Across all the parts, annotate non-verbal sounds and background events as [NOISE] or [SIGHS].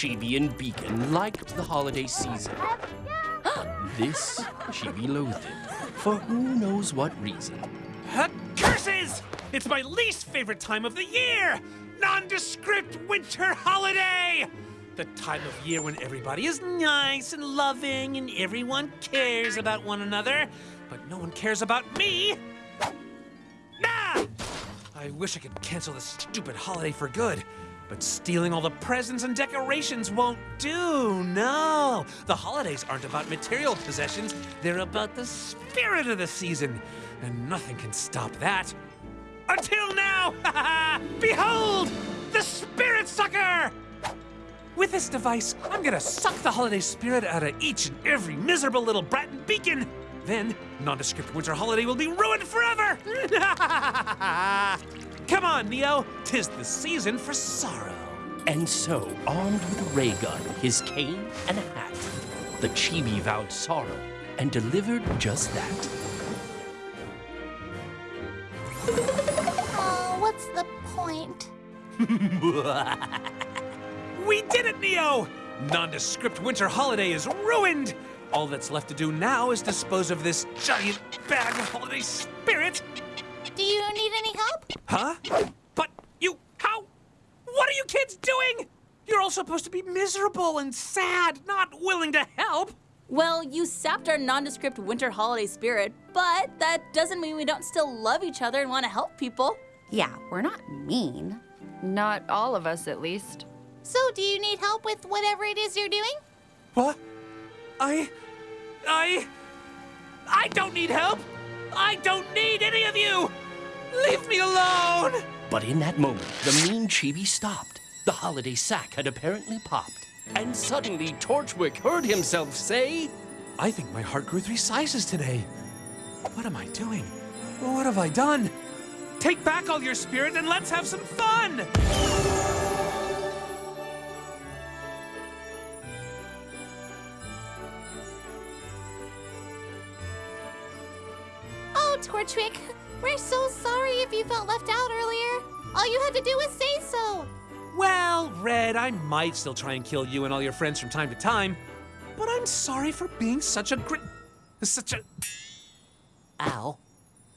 Chibi and Beacon liked the holiday season. [GASPS] this, Chibi loathed it, for who knows what reason. Uh, curses! It's my least favorite time of the year! Nondescript winter holiday! The time of year when everybody is nice and loving and everyone cares about one another, but no one cares about me! Nah! I wish I could cancel this stupid holiday for good. But stealing all the presents and decorations won't do, no. The holidays aren't about material possessions, they're about the spirit of the season. And nothing can stop that. Until now! [LAUGHS] Behold! The Spirit Sucker! With this device, I'm gonna suck the holiday spirit out of each and every miserable little brat and beacon. Then, nondescript winter holiday will be ruined forever! [LAUGHS] Come on, Neo. Tis the season for sorrow. And so, armed with a ray gun, his cane, and a hat, the Chibi vowed sorrow and delivered just that. Oh, what's the point? [LAUGHS] We did it, Neo! Nondescript winter holiday is ruined! All that's left to do now is dispose of this giant bag of holiday spirit. Do you need any help? Huh? But you, how? What are you kids doing? You're all supposed to be miserable and sad, not willing to help. Well, you sapped our nondescript winter holiday spirit, but that doesn't mean we don't still love each other and want to help people. Yeah, we're not mean. Not all of us, at least. So, do you need help with whatever it is you're doing? What? I, I, I don't need help. I don't need any of you. Leave me alone. But in that moment, the mean Chibi stopped. The holiday sack had apparently popped. And suddenly, Torchwick heard himself say, I think my heart grew three sizes today. What am I doing? What have I done? Take back all your spirit and let's have some fun! Oh, Torchwick, we're so sorry if you felt left out earlier. All you had to do was say so. Well, Red, I might still try and kill you and all your friends from time to time, but I'm sorry for being such a grit. such a. Ow.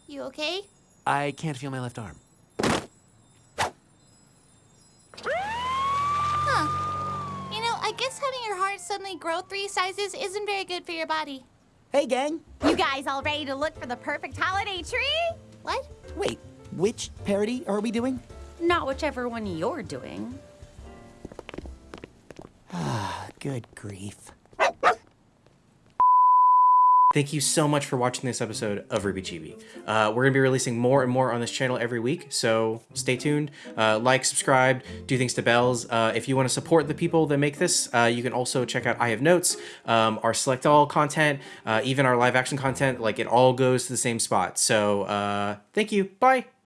You okay? I can't feel my left arm. Huh. You know, I guess having your heart suddenly grow three sizes isn't very good for your body. Hey, gang. You guys all ready to look for the perfect holiday tree? What? Wait, which parody are we doing? Not whichever one you're doing. Ah, [SIGHS] good grief. Thank you so much for watching this episode of RWBY Chibi. Uh, we're going to be releasing more and more on this channel every week, so stay tuned. Uh, like, subscribe, do things to bells. Uh, if you want to support the people that make this, uh, you can also check out I Have Notes, um, our Select All content, uh, even our live action content. Like, it all goes to the same spot. So, uh, thank you. Bye.